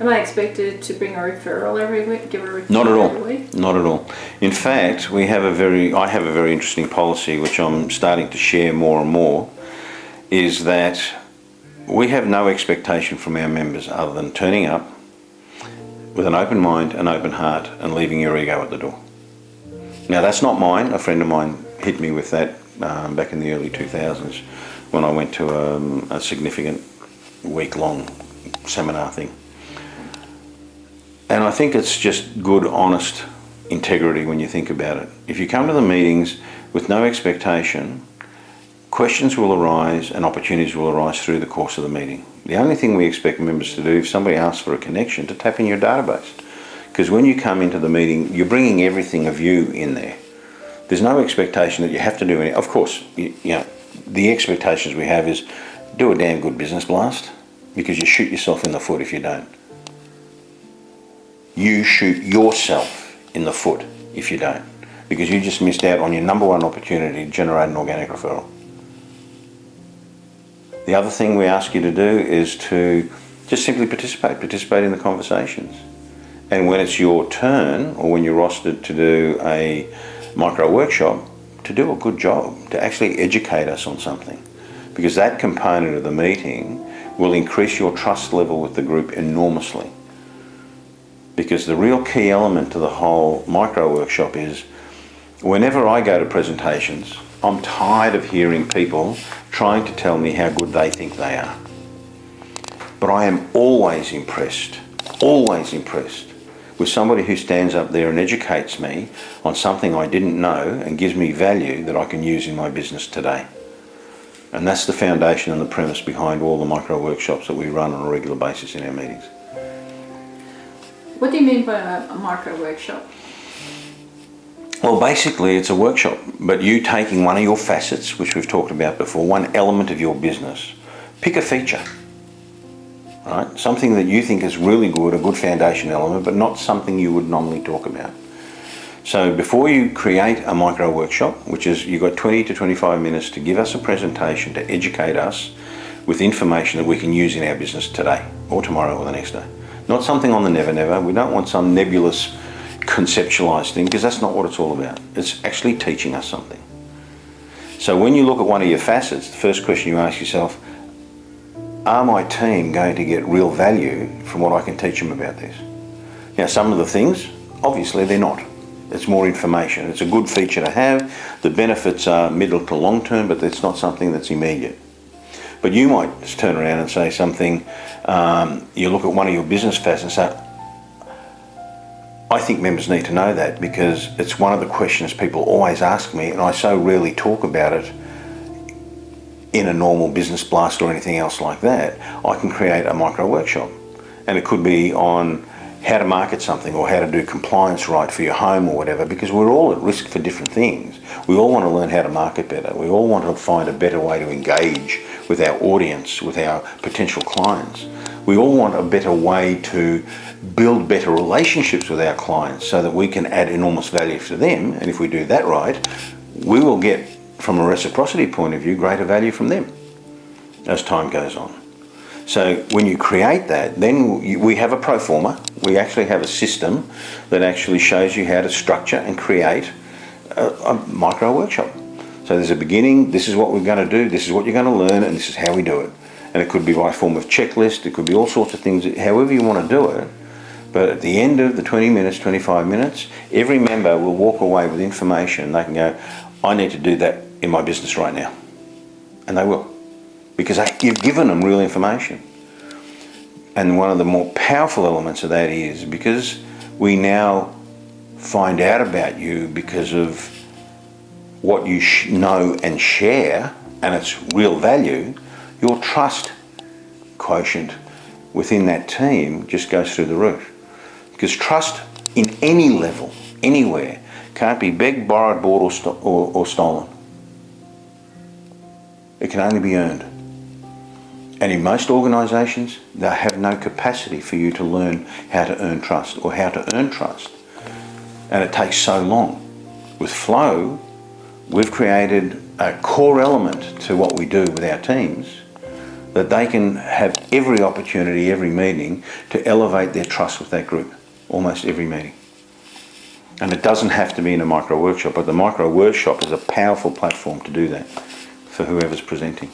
Am I expected to bring a referral every week? Give a referral Not at every all. week? Not at all. In fact, we have a very, I have a very interesting policy which I'm starting to share more and more, is that we have no expectation from our members other than turning up with an open mind, an open heart, and leaving your ego at the door. Now that's not mine. A friend of mine hit me with that um, back in the early 2000s when I went to um, a significant week-long seminar thing. And I think it's just good, honest integrity when you think about it. If you come to the meetings with no expectation, questions will arise and opportunities will arise through the course of the meeting. The only thing we expect members to do, if somebody asks for a connection, to tap in your database. Because when you come into the meeting, you're bringing everything of you in there. There's no expectation that you have to do any. Of course, you, you know, the expectations we have is do a damn good business blast because you shoot yourself in the foot if you don't. You shoot yourself in the foot if you don't because you just missed out on your number one opportunity to generate an organic referral. The other thing we ask you to do is to just simply participate, participate in the conversations. And when it's your turn or when you're rostered to do a micro workshop, to do a good job, to actually educate us on something. Because that component of the meeting will increase your trust level with the group enormously. Because the real key element to the whole micro workshop is whenever I go to presentations, I'm tired of hearing people trying to tell me how good they think they are. But I am always impressed, always impressed with somebody who stands up there and educates me on something I didn't know and gives me value that I can use in my business today. And that's the foundation and the premise behind all the micro workshops that we run on a regular basis in our meetings. What do you mean by a, micro workshop? Well, basically, it's a workshop, but you taking one of your facets, which we've talked about before, one element of your business, pick a feature, right? Something that you think is really good, a good foundation element, but not something you would normally talk about. So before you create a micro workshop, which is you've got 20 to 25 minutes to give us a presentation to educate us with information that we can use in our business today or tomorrow or the next day. Not something on the never never. We don't want some nebulous conceptualized thing because that's not what it's all about. It's actually teaching us something. So when you look at one of your facets, the first question you ask yourself, are my team going to get real value from what I can teach them about this? Now some of the things, obviously they're not. It's more information. It's a good feature to have. The benefits are middle to long term, but it's not something that's immediate. But you might just turn around and say something, um, you look at one of your business facets and say, I think members need to know that because it's one of the questions people always ask me and I so rarely talk about it in a normal business blast or anything else like that. I can create a micro workshop and it could be on how to market something or how to do compliance right for your home or whatever because we're all at risk for different things. We all want to learn how to market better. We all want to find a better way to engage with our audience, with our potential clients. We all want a better way to build better relationships with our clients so that we can add enormous value to them. And if we do that right, we will get, from a reciprocity point of view, greater value from them as time goes on. So when you create that, then we have a pro forma. We actually have a system that actually shows you how to structure and create a, a micro workshop. So there's a beginning, this is what we're going to do, this is what you're going to learn, and this is how we do it. And it could be by form of checklist, it could be all sorts of things, however you want to do it. But at the end of the 20 minutes, 25 minutes, every member will walk away with information. They can go, I need to do that in my business right now. And they will. Because you've given them real information. And one of the more powerful elements of that is because we now find out about you because of what you know and share, and it's real value, your trust quotient within that team just goes through the roof. Because trust in any level, anywhere, can't be begged, borrowed, bought or, st or, or stolen. It can only be earned. And in most organisations, they have no capacity for you to learn how to earn trust or how to earn trust. And it takes so long. With Flow, we've created a core element to what we do with our teams that they can have every opportunity, every meeting to elevate their trust with that group, almost every meeting. And it doesn't have to be in a micro workshop, but the micro workshop is a powerful platform to do that for whoever's presenting.